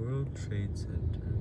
World Trade Center.